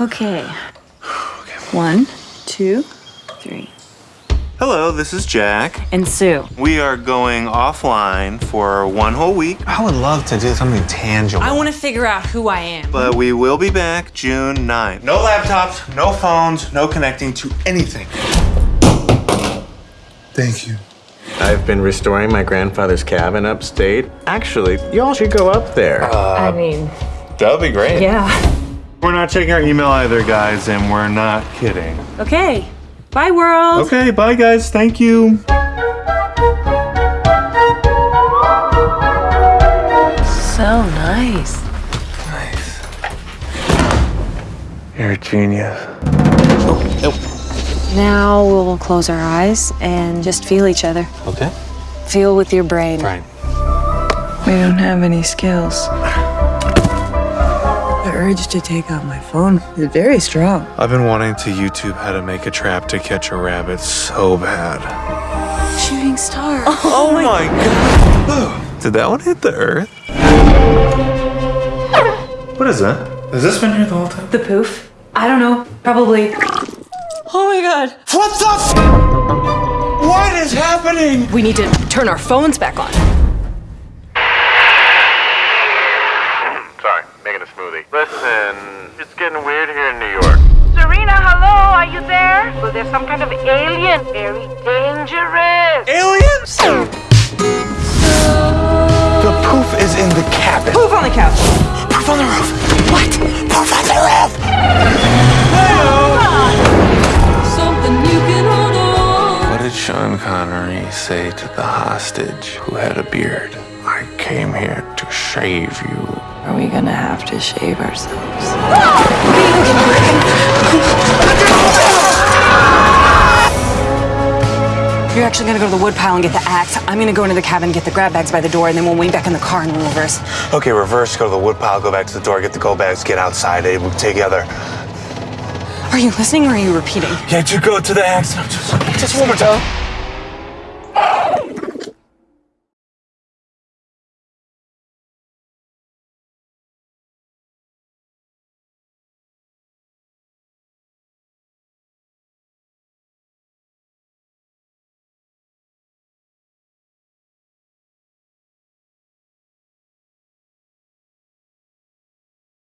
Okay. One, two, three. Hello, this is Jack. And Sue. We are going offline for one whole week, I would love to do something tangible. I want to figure out who I am. but we will be back June 9th. No laptops, no phones, no connecting to anything. Thank you. I've been restoring my grandfather's cabin upstate. Actually, y'all should go up there. Uh, I mean, That would be great. yeah. We're not checking our email either, guys, and we're not kidding. Okay. Bye, world. Okay, bye, guys. Thank you. So nice. Nice. You're a genius. Oh. Now we'll close our eyes and just feel each other. Okay. Feel with your brain. Right. We don't have any skills. The urge to take out my phone is very strong. I've been wanting to YouTube how to make a trap to catch a rabbit so bad. Shooting star. Oh, oh my god. Did that one hit the earth? What is that? Has this been here the whole time? The poof? I don't know. Probably. Oh my god. What the f- What is happening? We need to turn our phones back on. Listen, it's getting weird here in New York. Serena, hello, are you there? Well, there's some kind of alien, very dangerous. Aliens? The poof is in the cabin. Poof on the couch. Poof on the roof. What? Poof on the roof. What did Sean Connery say to the hostage who had a beard? I came here to shave you. Are we gonna have to shave ourselves? You're actually gonna go to the woodpile and get the axe. I'm gonna go into the cabin, get the grab bags by the door, and then we'll wait back in the car and we'll reverse. Okay, reverse, go to the woodpile, go back to the door, get the go bags, get outside, eh, we'll together. Are you listening or are you repeating? Yeah, you go to the axe. Just, just one more time.